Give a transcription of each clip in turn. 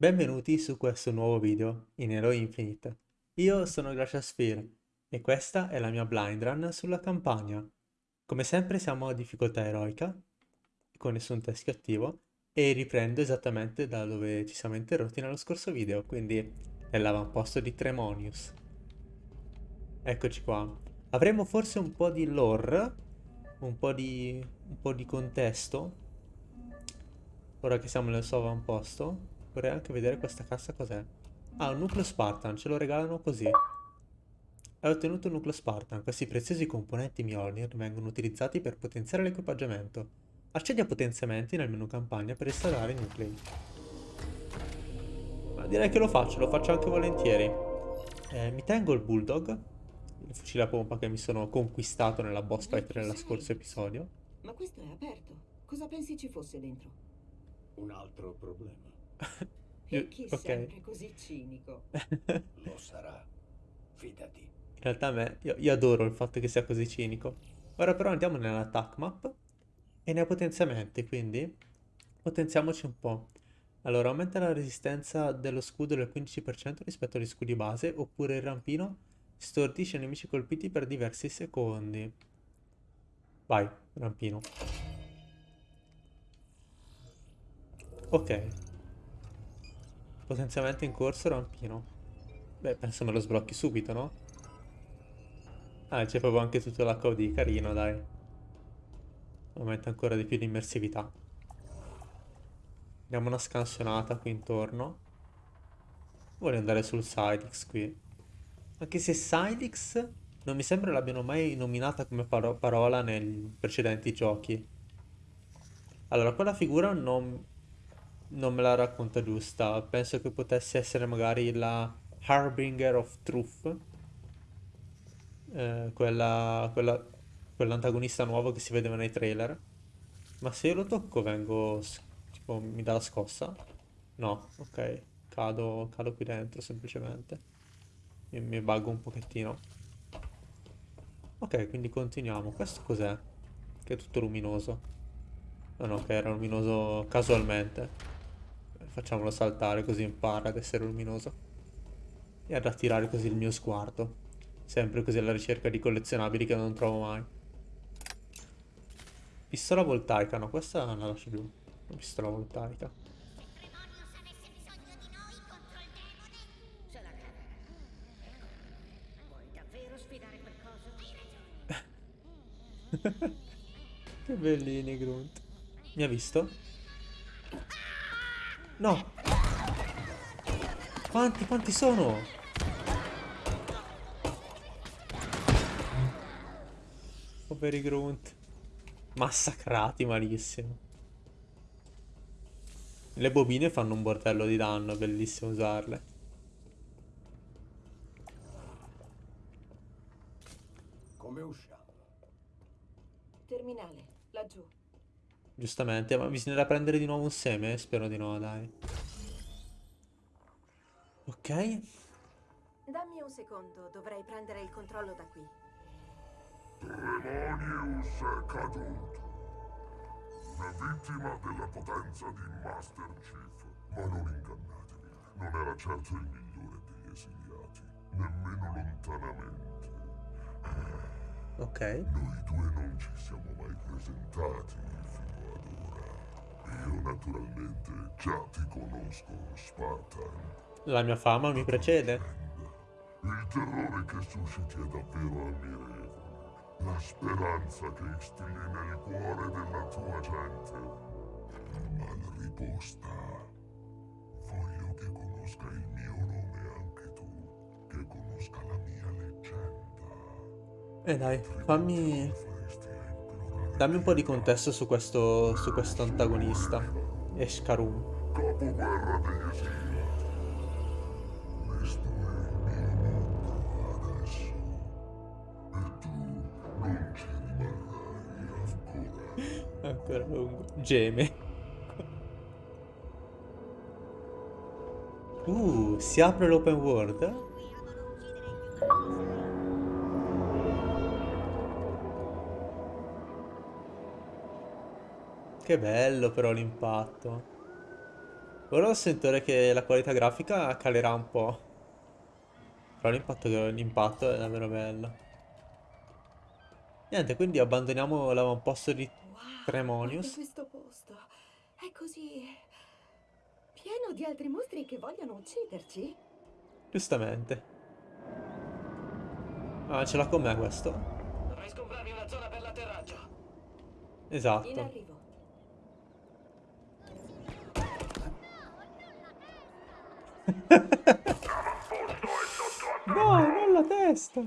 Benvenuti su questo nuovo video in Halo Infinite. Io sono Glaciasphere e questa è la mia blind run sulla campagna. Come sempre siamo a difficoltà eroica, con nessun teschio attivo, e riprendo esattamente da dove ci siamo interrotti nello scorso video, quindi nell'avamposto di Tremonius. Eccoci qua. Avremo forse un po' di lore, un po' di, un po' di contesto, ora che siamo nel suo avamposto. Vorrei anche vedere questa cassa cos'è. Ah, un nucleo Spartan, ce lo regalano così. Hai ottenuto un nucleo Spartan. Questi preziosi componenti Mjolnir vengono utilizzati per potenziare l'equipaggiamento. Accedi a potenziamenti nel menu campagna per installare i nuclei. Ma direi che lo faccio, lo faccio anche volentieri. Eh, mi tengo il Bulldog, il fucile a pompa che mi sono conquistato nella boss fight nella scorso episodio. Ma questo è aperto. Cosa pensi ci fosse dentro? Un altro problema. E chi ok. sempre così cinico? Lo sarà. Fidati. In realtà a me, io, io adoro il fatto che sia così cinico. Ora però andiamo nell'attack map e nei potenziamenti, quindi potenziamoci un po'. Allora, aumenta la resistenza dello scudo del 15% rispetto agli scudi base, oppure il rampino stordisce i nemici colpiti per diversi secondi. Vai, rampino. Ok. Potenziamento in corso, rampino. Beh, penso me lo sblocchi subito, no? Ah, c'è proprio anche tutto l'HUD, carino, dai. Aumenta ancora di più l'immersività. Diamo una scansionata qui intorno. Voglio andare sul Sidix qui. Anche se Sidix non mi sembra l'abbiano mai nominata come paro- parola nei precedenti giochi. Allora, quella figura non, non me la racconta giusta. Penso che potesse essere magari la Harbinger of Truth. Eh, quella, quella, quell'antagonista nuovo che si vedeva nei trailer. Ma se io lo tocco vengo... tipo, mi dà la scossa? No, ok. Cado, cado qui dentro semplicemente. Mi, mi buggo un pochettino. Ok, quindi continuiamo. Questo cos'è? Che è tutto luminoso. No, no, che era luminoso casualmente. Facciamolo saltare così impara ad essere luminoso. E ad attirare così il mio sguardo. Sempre così alla ricerca di collezionabili che non trovo mai. Pistola voltaica, no, questa la lascio giù. La pistola voltaica. Che bellini, Grunt. Mi ha visto? No! Quanti, quanti sono? Poveri Grunt. Massacrati malissimo. Le bobine fanno un bordello di danno, è bellissimo usarle. Come usciamo? Terminale, laggiù. Giustamente, ma bisognerà prendere di nuovo un seme? Spero di no, dai. Ok. Dammi un secondo, dovrei prendere il controllo da qui. Tremonius è caduto. Una vittima della potenza di Master Chief. Ma non ingannatevi, non era certo il migliore degli esiliati, nemmeno lontanamente. Ok. Noi due non ci siamo mai presentati. Io naturalmente già ti conosco, Spartan. La mia fama mi precede. Il terrore che susciti è davvero ammirevole. La speranza che instilli nel cuore della tua gente. Ma la risposta. Voglio che conosca il mio nome anche tu. Che conosca la mia leggenda. E dai, fammi... Dammi un po' di contesto su questo, su questo antagonista. Escarum. Ancora. Ancora lungo. Geme. Uh, si apre l'open world? Che bello però l'impatto. Ora sentore che la qualità grafica calerà un po'. Però l'impatto l'impatto è davvero bello. Niente, quindi abbandoniamo l'avamposto di Wow, Tremonius. questo posto. È così pieno di altri mostri che vogliono ucciderci. Giustamente. Ah, ce l'ha con me questo. Dovrei sgombrarmi una zona per l'atterraggio. In Esatto. No, non la testa!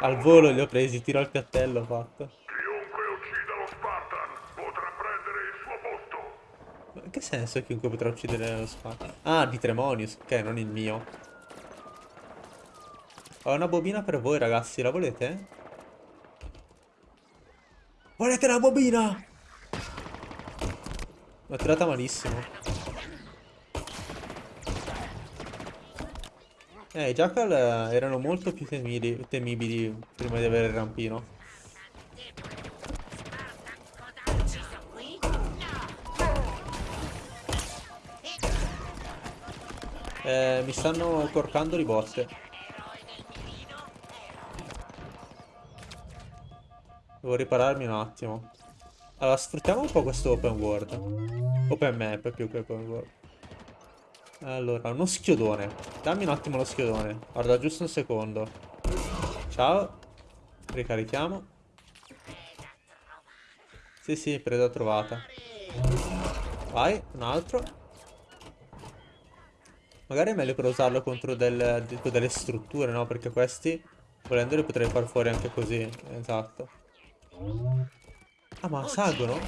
Al volo li ho presi, tiro al piattello ho fatto. Chiunque uccida lo Spartan potrà prendere il suo posto. Ma in che senso chiunque potrà uccidere lo Spartan? Ah, di Tremonius, ok, non il mio. Ho una bobina per voi ragazzi, la volete? Volete la bobina? L'ho tirata malissimo. Eh, i Jackal eh, erano molto più temibili, temibili prima di avere il rampino. Eh, mi stanno corcando di botte. Devo ripararmi un attimo. Allora, sfruttiamo un po' questo open world. Open map più che open world. Allora, uno schiodone. Dammi un attimo lo schiodone. Guarda, giusto un secondo. Ciao. Ricarichiamo. Sì, sì, preda trovata. Vai, un altro. Magari è meglio per usarlo contro del- tipo delle strutture, no? Perché questi, volendo, li potrei far fuori anche così. Esatto. Ah, ma salgono?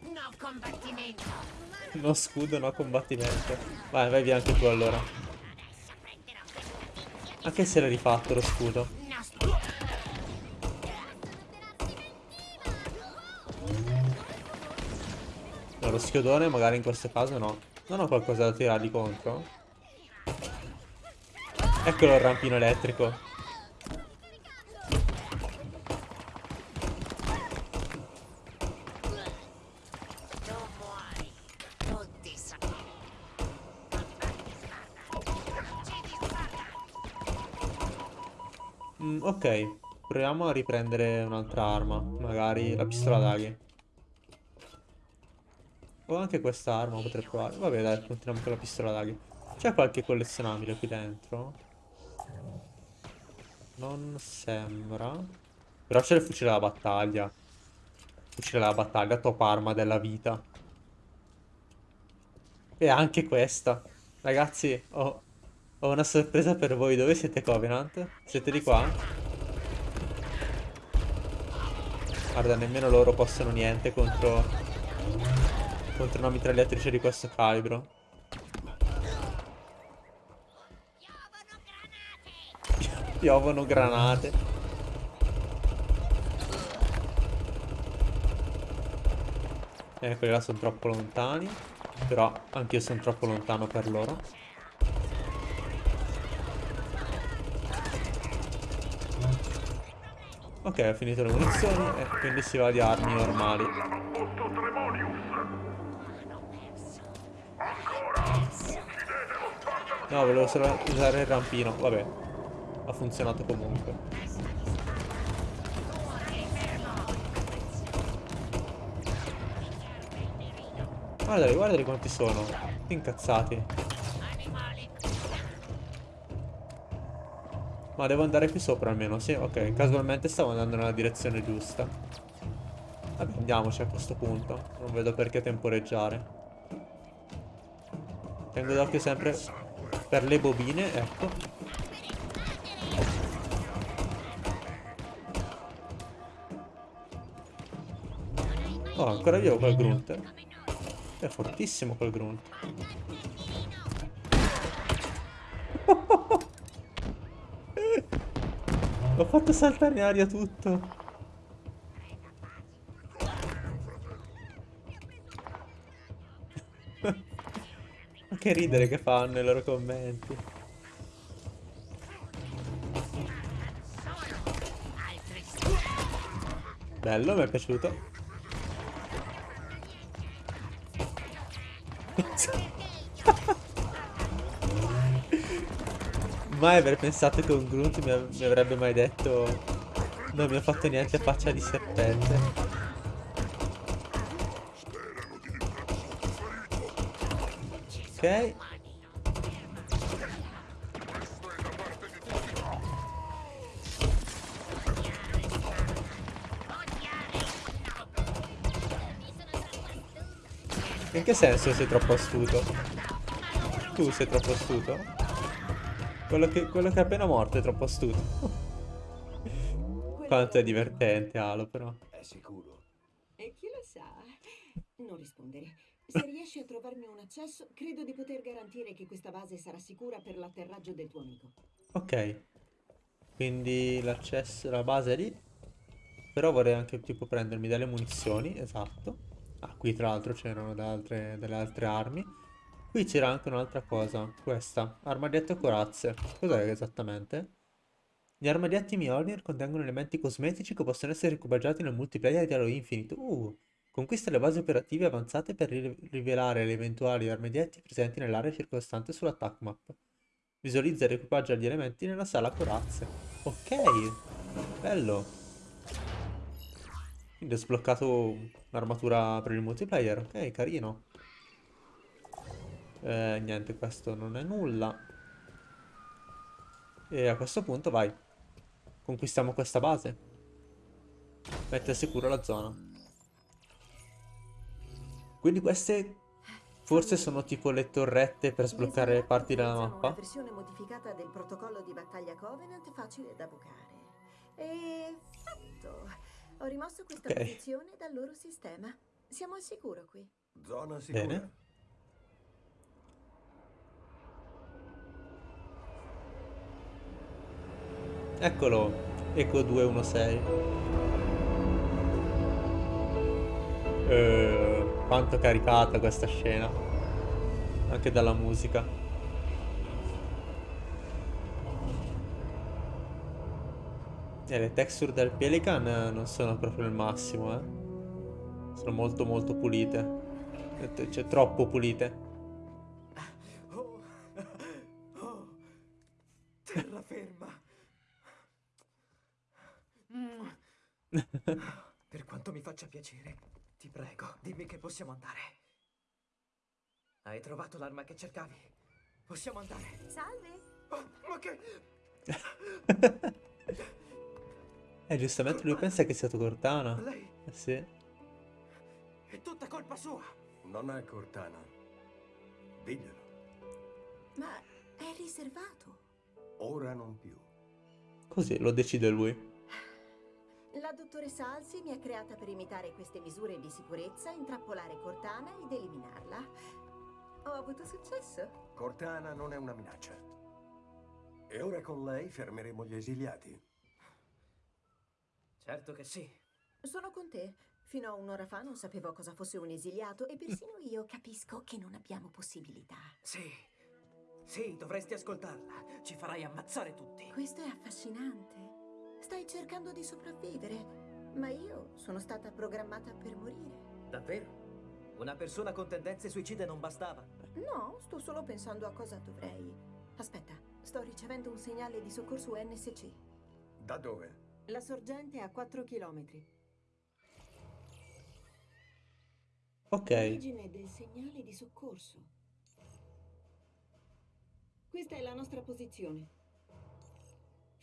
No combattimento. No scudo, no combattimento. Vai, vai via anche tu allora. Anche se l'hai rifatto lo scudo. No lo schiodone magari in questo caso no. Non ho qualcosa da tirargli contro. Eccolo il rampino elettrico. Tu muori. Tutti sono. Mm, ok, proviamo a riprendere un'altra arma. Magari la pistola d'aghi. O anche questa arma potrei provare. Vabbè, dai, continuiamo con la pistola d'aghi. C'è qualche collezionabile qui dentro? Non sembra. Però c'è il fucile da battaglia. Fucile da battaglia, top arma della vita. E anche questa. Ragazzi, ho, ho una sorpresa per voi. Dove siete, Covenant? Siete di qua? Guarda, nemmeno loro possono niente contro... Contro una mitragliatrice di questo calibro. Piovono granate. Eh, quelli là sono troppo lontani. Però anch'io sono troppo lontano per loro. Ok, ho finito le munizioni e quindi si va di armi normali. No, volevo solo usare il rampino. Vabbè, ha funzionato comunque. Guardali, guardali quanti sono. Tutti incazzati. Ma devo andare qui sopra almeno, sì? Ok, casualmente stavo andando nella direzione giusta. Vabbè, andiamoci a questo punto. Non vedo perché temporeggiare. Tengo d'occhio sempre per le bobine, ecco. Oh, ancora vivo quel grunt. È fortissimo quel grunt. Fatto saltare in aria tutto. Ma che ridere che fanno i loro commenti. Bello, mi è piaciuto. Mai avrei pensato che un Grunt mi, av- mi avrebbe mai detto non mi ha fatto niente faccia di serpente. Ok. In che senso sei troppo astuto? Tu sei troppo astuto? Quello che, quello che è appena morto è troppo astuto. Quanto è divertente, Alo, però. È sicuro. E chi lo sa? Non rispondere. Se riesci a trovarmi un accesso, credo di poter garantire che questa base sarà sicura per l'atterraggio del tuo amico. Ok. Quindi l'accesso alla base è lì. Però vorrei anche tipo prendermi delle munizioni, esatto. Ah, qui tra l'altro c'erano delle altre armi. Qui c'era anche un'altra cosa, questa, armadietto corazze. Cos'è esattamente? Gli armadietti Mjolnir contengono elementi cosmetici che possono essere equipaggiati nel multiplayer di Halo Infinite. Uh, conquista le basi operative avanzate per ri- rivelare le eventuali armadietti presenti nell'area circostante sulla attack map. Visualizza e equipaggia gli elementi nella sala corazze. Ok, bello. Quindi ho sbloccato un'armatura per il multiplayer. Ok, carino. Eh, niente, questo non è nulla. E a questo punto vai. Conquistiamo questa base. Mette a sicuro la zona. Quindi queste forse sono tipo le torrette per sbloccare L'esercito parti della mappa. Una versione modificata del protocollo di battaglia Covenant facile da bucare. E fatto. Ho rimosso questa Ok. posizione dal loro sistema. Siamo al sicuro qui. Zona sicura. Bene. Eccolo, Eco 216. Eh, quanto caricata questa scena. Anche dalla musica. E le texture del Pelican eh, non sono proprio il massimo, eh. Sono molto molto pulite. Eh, Cioè, troppo pulite. Che possiamo andare. Hai trovato l'arma che cercavi? Possiamo andare. Salve! Oh, ma che... Eh, giustamente lui pensa che sia Cortana. Lei Eh sì. è tutta colpa sua. Non è Cortana. Diglielo. Ma è riservato. Ora non più. Così lo decide lui. La dottoressa Alsi mi ha creata per imitare queste misure di sicurezza, intrappolare Cortana ed eliminarla. Ho avuto successo. Cortana non è una minaccia. E ora con lei fermeremo gli esiliati. Certo che sì. Sono con te. Fino a un'ora fa non sapevo cosa fosse un esiliato e persino io capisco che non abbiamo possibilità. Sì. Sì, dovresti ascoltarla. Ci farai ammazzare tutti. Questo è affascinante. Stai cercando di sopravvivere, ma io sono stata programmata per morire. Davvero? Una persona con tendenze suicide non bastava. No, sto solo pensando a cosa dovrei. Aspetta, sto ricevendo un segnale di soccorso NSC. Da dove? La sorgente è a 4 km. Ok. Origine del segnale di soccorso. Questa è la nostra posizione.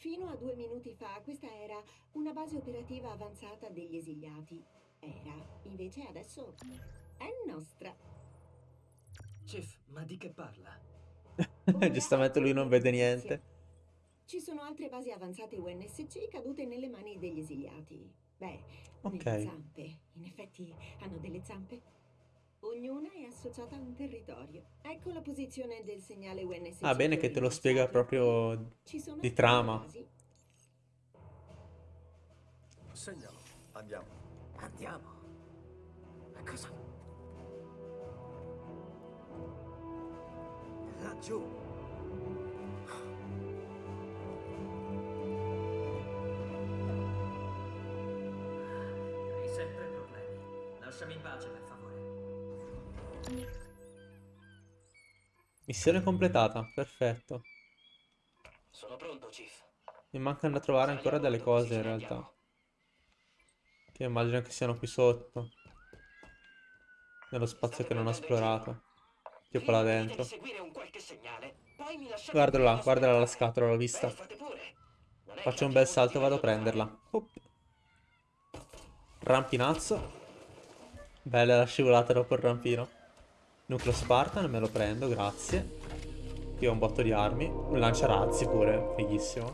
Fino a due minuti fa questa era una base operativa avanzata degli esiliati. Era, invece adesso è nostra. Chief, ma di che parla? Giustamente lui non vede niente. Ci sono altre basi avanzate UNSC cadute nelle mani degli esiliati. Beh, Ok. nelle zampe. In effetti hanno delle zampe. Ognuna è associata a un territorio. Ecco la posizione del segnale UNSC. Ah, bene che te lo spiega proprio Ci sono di trama. Segnalo. Andiamo. Andiamo. A cosa? Laggiù. Hai sempre problemi. Lasciami in pace, per favore. Missione completata, perfetto. Sono pronto, Chief. Mi mancano da trovare ancora delle cose in realtà. Che immagino che siano qui sotto. Nello spazio che non ho esplorato. Tipo là dentro. Guardala là, guardala la scatola, l'ho vista. Faccio un bel salto e vado a prenderla. Op. Rampinazzo. Bella la scivolata dopo il rampino. Nucleo Spartan, me lo prendo, grazie. Qui ho un botto di armi. Un lanciarazzi pure, fighissimo.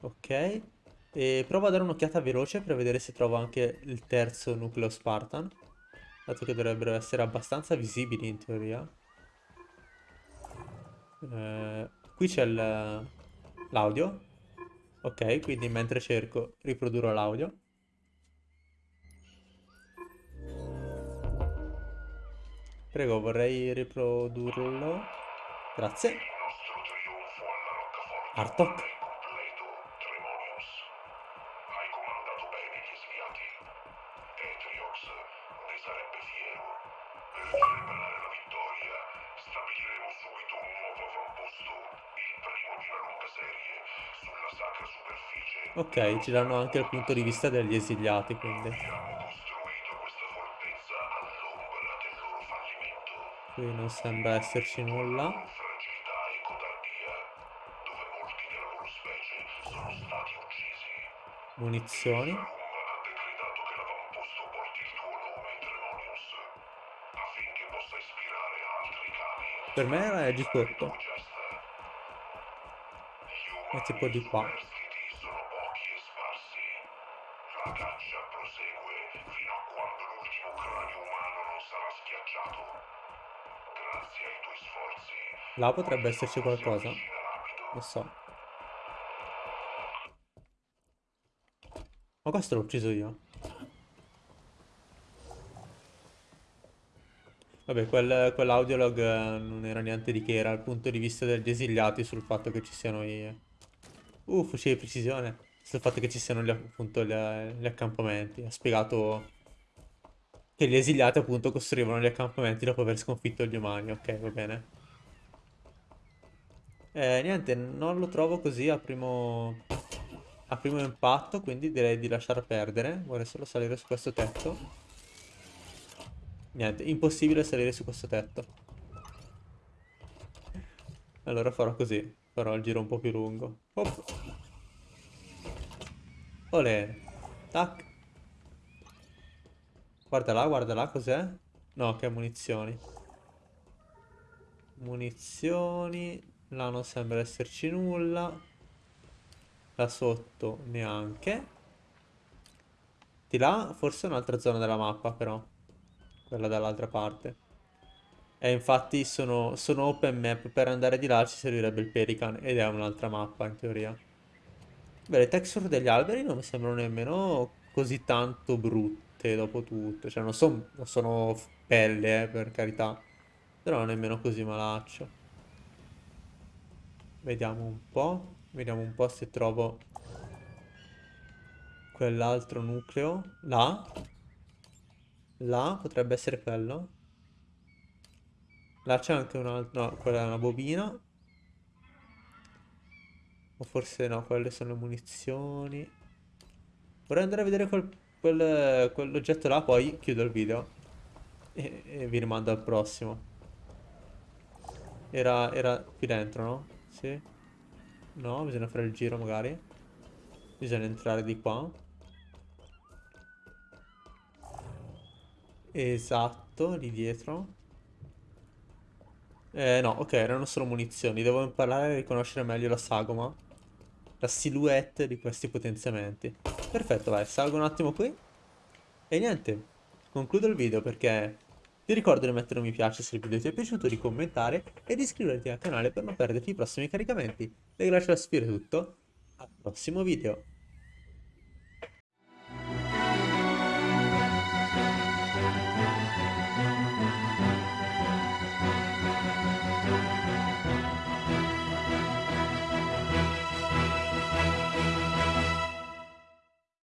Ok. E provo a dare un'occhiata veloce per vedere se trovo anche il terzo nucleo Spartan. Dato che dovrebbero essere abbastanza visibili in teoria. Eh, qui c'è l'audio. Ok, quindi mentre cerco riprodurrò l'audio. Prego, vorrei riprodurlo. Grazie. Artok. Ok, ci danno anche il punto di vista degli esiliati, quindi. Qui non sembra esserci nulla. Munizioni. Per me era G8. È tipo di qua. Là potrebbe esserci qualcosa. Lo so. Ma questo l'ho ucciso io. Vabbè, quel, quell'audiolog eh, non era niente di che, era il punto di vista degli esiliati sul fatto che ci siano i... Uh, fucile di precisione. Sul fatto che ci siano gli, appunto gli, gli accampamenti. Ha spiegato che gli esiliati appunto costruivano gli accampamenti dopo aver sconfitto gli umani. Ok, va bene. Eh, niente, non lo trovo così a primo, a primo impatto, quindi direi di lasciar perdere. Vorrei solo salire su questo tetto. Niente, impossibile salire su questo tetto. Allora farò così, farò il giro un po' più lungo. Hop. Olè. Tac. Guarda là, guarda là, cos'è? No, che munizioni. Munizioni. Là non sembra esserci nulla. Là sotto neanche. Di là forse un'altra zona della mappa però. Quella dall'altra parte. E infatti sono, sono open map. Per andare di là ci servirebbe il Pelican. Ed è un'altra mappa in teoria. Beh, le texture degli alberi non mi sembrano nemmeno così tanto brutte dopo tutto. Cioè non, son, non sono pelle, eh, per carità. Però nemmeno così malaccio. Vediamo un po'. Vediamo un po' se trovo quell'altro nucleo. Là. Là potrebbe essere quello. Là c'è anche un altro... No, quella è una bobina. O forse no, quelle sono le munizioni. Vorrei andare a vedere quel, quel, quell'oggetto là, poi chiudo il video. E, e vi rimando al prossimo. Era, era qui dentro, no? Sì. No, bisogna fare il giro magari. Bisogna entrare di qua. Esatto, lì dietro. Eh, no, ok, erano solo munizioni. Devo imparare a riconoscere meglio la sagoma. La silhouette di questi potenziamenti. Perfetto, vai, salgo un attimo qui. E niente, concludo il video perché ti ricordo di mettere un mi piace se il video ti è piaciuto, di commentare e di iscriverti al canale per non perderti i prossimi caricamenti. E grazie a Sfira è tutto, al prossimo video.